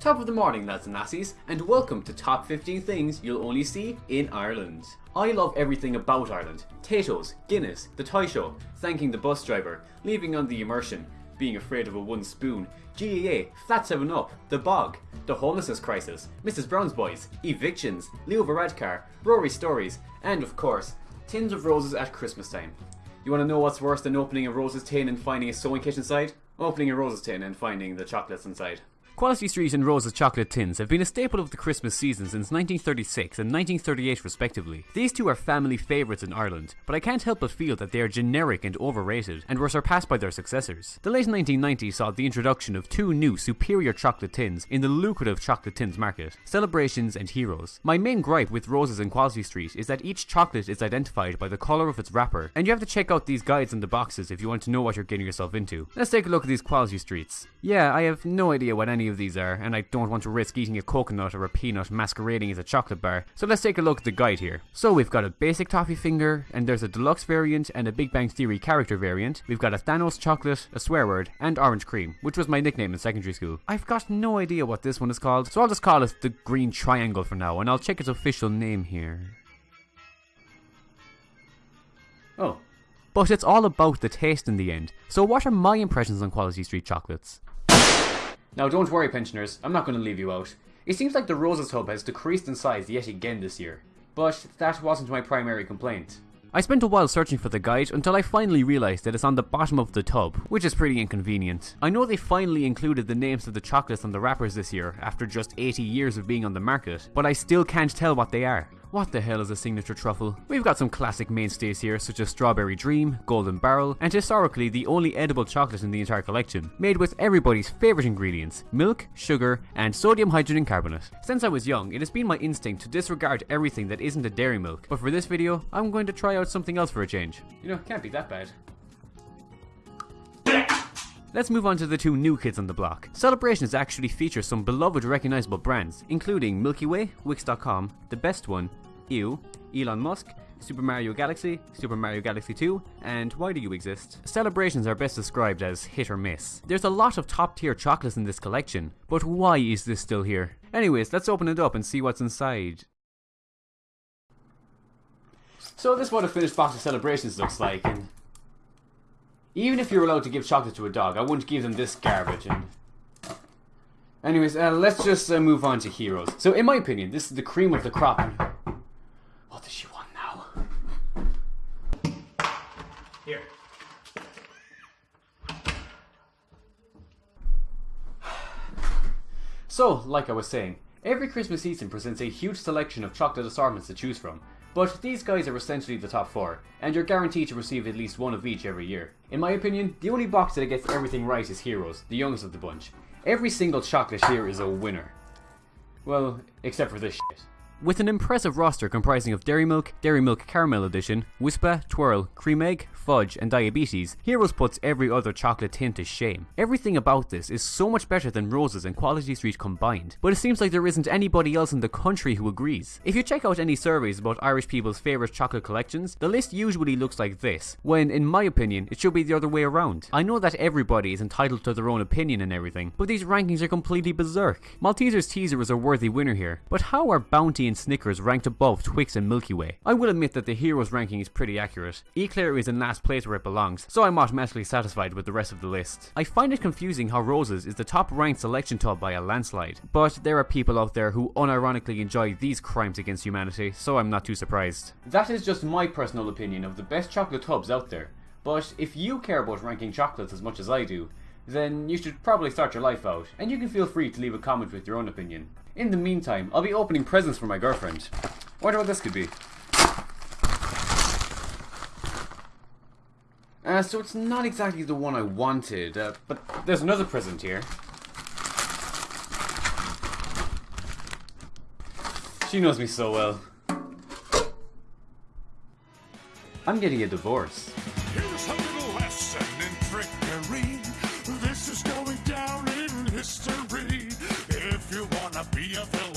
Top of the morning lads and lassies, and welcome to Top 15 Things You'll Only See in Ireland. I love everything about Ireland. Taytos, Guinness, the toy show, thanking the bus driver, leaving on the immersion, being afraid of a one spoon, GAA, Flat 7 Up, The Bog, the homelessness crisis, Mrs. Brown's Boys, evictions, Leo Varadkar, Rory stories, and of course, tins of roses at Christmas time. You want to know what's worse than opening a rose's tin and finding a sewing kit inside? Opening a rose's tin and finding the chocolates inside. Quality Street and Rose's chocolate tins have been a staple of the Christmas season since 1936 and 1938 respectively. These two are family favourites in Ireland, but I can't help but feel that they are generic and overrated, and were surpassed by their successors. The late 1990s saw the introduction of two new superior chocolate tins in the lucrative chocolate tins market, Celebrations and Heroes. My main gripe with Roses and Quality Street is that each chocolate is identified by the colour of its wrapper, and you have to check out these guides in the boxes if you want to know what you're getting yourself into. Let's take a look at these Quality Streets. Yeah, I have no idea what any of these are, and I don't want to risk eating a coconut or a peanut masquerading as a chocolate bar, so let's take a look at the guide here. So we've got a basic toffee finger, and there's a deluxe variant and a Big Bang Theory character variant. We've got a Thanos chocolate, a swear word, and orange cream, which was my nickname in secondary school. I've got no idea what this one is called, so I'll just call it the green triangle for now, and I'll check its official name here. Oh. But it's all about the taste in the end. So what are my impressions on Quality Street chocolates? Now don't worry pensioners, I'm not going to leave you out. It seems like the Roses Hub has decreased in size yet again this year, but that wasn't my primary complaint. I spent a while searching for the guide until I finally realised that it's on the bottom of the tub, which is pretty inconvenient. I know they finally included the names of the chocolates on the wrappers this year after just 80 years of being on the market, but I still can't tell what they are. What the hell is a signature truffle? We've got some classic mainstays here such as Strawberry Dream, Golden Barrel, and historically the only edible chocolate in the entire collection, made with everybody's favourite ingredients, milk, sugar, and sodium hydrogen carbonate. Since I was young, it has been my instinct to disregard everything that isn't a dairy milk, but for this video, I'm going to try out something else for a change. You know, can't be that bad. Let's move on to the two new kids on the block. Celebrations actually feature some beloved recognizable brands, including Milky Way, Wix.com, The Best One, Ew, Elon Musk, Super Mario Galaxy, Super Mario Galaxy 2, and Why Do You Exist? Celebrations are best described as hit or miss. There's a lot of top tier chocolates in this collection, but why is this still here? Anyways, let's open it up and see what's inside. So this is what a finished box of celebrations looks like, and even if you're allowed to give chocolate to a dog, I wouldn't give them this garbage. And anyways, uh, let's just uh, move on to heroes. So, in my opinion, this is the cream of the crop. What does she want now? Here. So, like I was saying, every Christmas season presents a huge selection of chocolate assortments to choose from. But these guys are essentially the top 4, and you're guaranteed to receive at least one of each every year. In my opinion, the only box that gets everything right is Heroes, the youngest of the bunch. Every single chocolate here is a winner. Well, except for this shit. With an impressive roster comprising of Dairy Milk, Dairy Milk Caramel Edition, Wispa, Twirl, Cream Egg, Fudge, and Diabetes, Heroes puts every other chocolate tin to shame. Everything about this is so much better than Roses and Quality Street combined, but it seems like there isn't anybody else in the country who agrees. If you check out any surveys about Irish people's favourite chocolate collections, the list usually looks like this, when in my opinion it should be the other way around. I know that everybody is entitled to their own opinion and everything, but these rankings are completely berserk. Maltesers Teaser is a worthy winner here, but how are Bounty and Snickers ranked above Twix and Milky Way. I will admit that the Heroes ranking is pretty accurate. Eclair is in last place where it belongs, so I'm automatically satisfied with the rest of the list. I find it confusing how Roses is the top ranked selection tub by a landslide, but there are people out there who unironically enjoy these crimes against humanity, so I'm not too surprised. That is just my personal opinion of the best chocolate tubs out there. But if you care about ranking chocolates as much as I do, then you should probably start your life out, and you can feel free to leave a comment with your own opinion. In the meantime, I'll be opening presents for my girlfriend. Wonder what this could be. Uh, so it's not exactly the one I wanted, uh, but there's another present here. She knows me so well. I'm getting a divorce. be a villain.